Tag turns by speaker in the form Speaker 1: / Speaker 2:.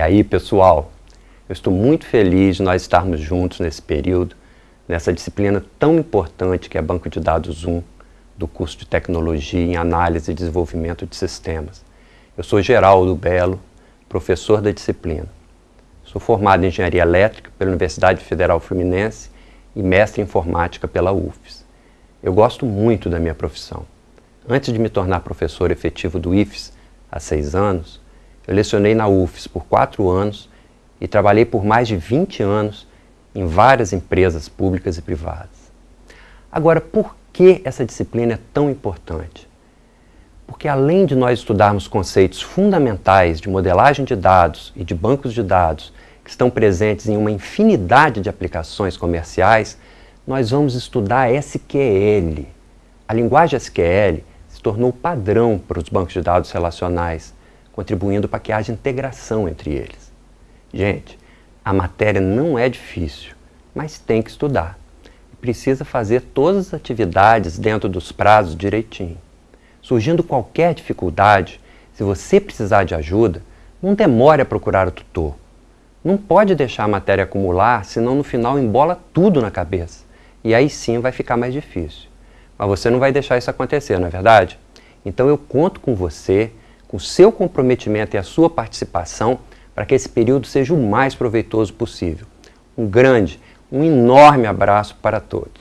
Speaker 1: aí, pessoal? Eu estou muito feliz de nós estarmos juntos nesse período, nessa disciplina tão importante que é Banco de Dados 1, do curso de Tecnologia em Análise e Desenvolvimento de Sistemas. Eu sou Geraldo Belo, professor da disciplina. Sou formado em Engenharia Elétrica pela Universidade Federal Fluminense e mestre em Informática pela UFES. Eu gosto muito da minha profissão. Antes de me tornar professor efetivo do IFES, há seis anos, eu lecionei na UFES por quatro anos e trabalhei por mais de 20 anos em várias empresas públicas e privadas. Agora, por que essa disciplina é tão importante? Porque além de nós estudarmos conceitos fundamentais de modelagem de dados e de bancos de dados que estão presentes em uma infinidade de aplicações comerciais, nós vamos estudar SQL. A linguagem SQL se tornou padrão para os bancos de dados relacionais, contribuindo para que haja integração entre eles. Gente, a matéria não é difícil, mas tem que estudar. Precisa fazer todas as atividades dentro dos prazos direitinho. Surgindo qualquer dificuldade, se você precisar de ajuda, não demore a procurar o tutor. Não pode deixar a matéria acumular, senão no final embola tudo na cabeça. E aí sim vai ficar mais difícil. Mas você não vai deixar isso acontecer, não é verdade? Então eu conto com você, com seu comprometimento e a sua participação para que esse período seja o mais proveitoso possível. Um grande, um enorme abraço para todos.